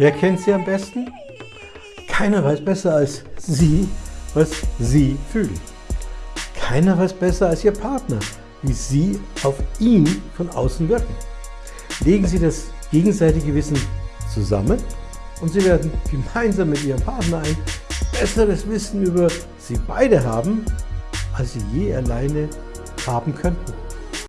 Wer kennt sie am besten? Keiner weiß besser als Sie, was Sie fühlen. Keiner weiß besser als Ihr Partner, wie Sie auf ihn von außen wirken. Legen Sie das gegenseitige Wissen zusammen und Sie werden gemeinsam mit Ihrem Partner ein besseres Wissen über Sie beide haben, als Sie je alleine haben könnten.